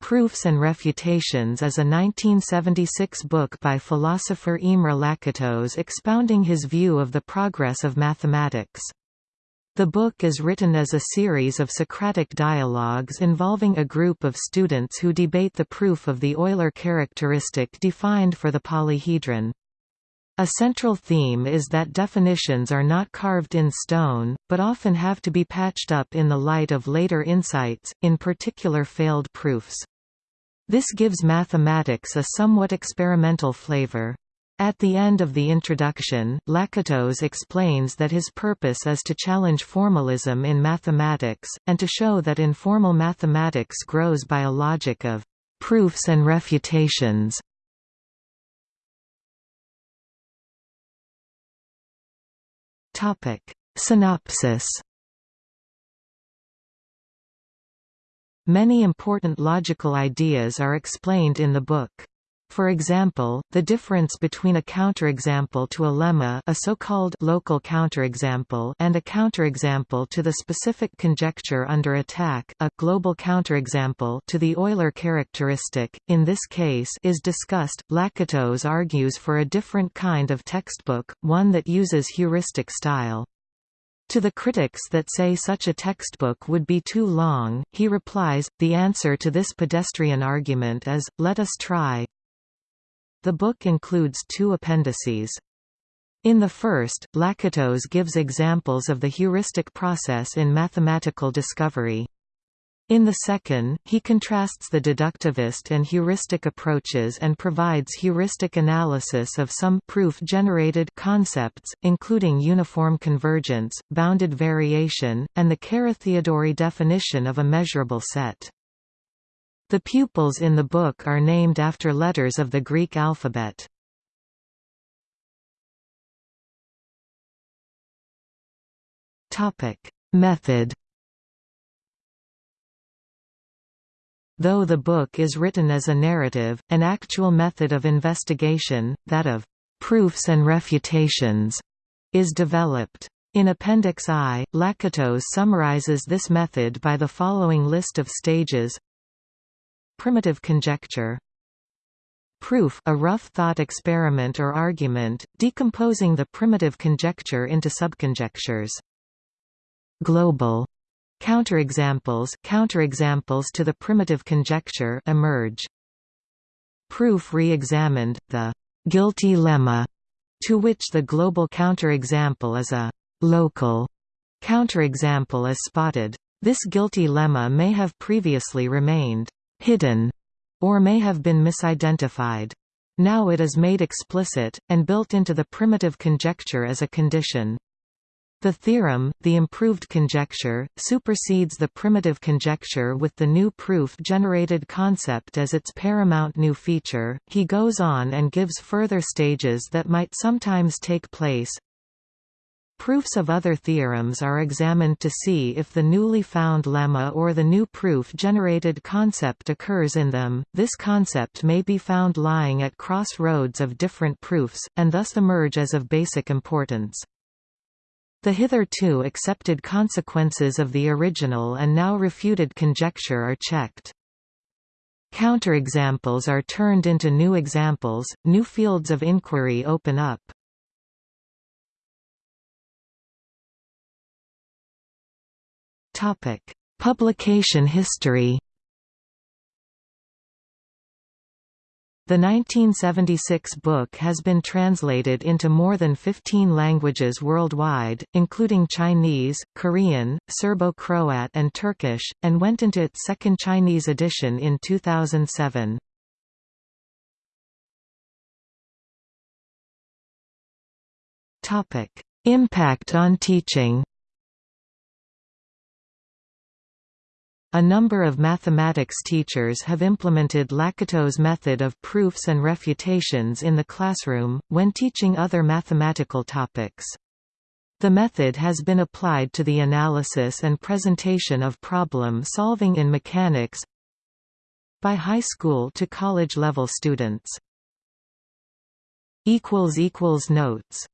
Proofs and Refutations is a 1976 book by philosopher Imre Lakatos expounding his view of the progress of mathematics. The book is written as a series of Socratic dialogues involving a group of students who debate the proof of the Euler characteristic defined for the polyhedron. A central theme is that definitions are not carved in stone, but often have to be patched up in the light of later insights, in particular failed proofs. This gives mathematics a somewhat experimental flavor. At the end of the introduction, Lakatos explains that his purpose is to challenge formalism in mathematics, and to show that informal mathematics grows by a logic of proofs and refutations. Synopsis Many important logical ideas are explained in the book. For example, the difference between a counterexample to a lemma a so-called local counterexample and a counterexample to the specific conjecture under attack a global counterexample to the Euler characteristic, in this case is discussed. Lakatos argues for a different kind of textbook, one that uses heuristic style. To the critics that say such a textbook would be too long, he replies, the answer to this pedestrian argument is, let us try. The book includes two appendices. In the first, Lakatos gives examples of the heuristic process in mathematical discovery. In the second, he contrasts the deductivist and heuristic approaches and provides heuristic analysis of some proof-generated concepts, including uniform convergence, bounded variation, and the Carathéodory definition of a measurable set. The pupils in the book are named after letters of the Greek alphabet. Method Though the book is written as a narrative, an actual method of investigation, that of proofs and refutations, is developed. In Appendix I, Lakatos summarizes this method by the following list of stages Primitive conjecture Proof a rough thought experiment or argument, decomposing the primitive conjecture into subconjectures. Global Counterexamples counterexamples to the primitive conjecture emerge. Proof re-examined, the «guilty lemma», to which the global counterexample is a «local» counterexample is spotted. This guilty lemma may have previously remained «hidden» or may have been misidentified. Now it is made explicit, and built into the primitive conjecture as a condition. The theorem, the improved conjecture, supersedes the primitive conjecture with the new proof-generated concept as its paramount new feature. He goes on and gives further stages that might sometimes take place. Proofs of other theorems are examined to see if the newly found lemma or the new proof-generated concept occurs in them. This concept may be found lying at crossroads of different proofs, and thus emerge as of basic importance. The hitherto accepted consequences of the original and now refuted conjecture are checked. Counterexamples are turned into new examples, new fields of inquiry open up. Publication history. The 1976 book has been translated into more than 15 languages worldwide, including Chinese, Korean, Serbo-Croat and Turkish, and went into its second Chinese edition in 2007. Impact on teaching A number of mathematics teachers have implemented Lakatos' method of proofs and refutations in the classroom, when teaching other mathematical topics. The method has been applied to the analysis and presentation of problem solving in mechanics by high school to college level students. Notes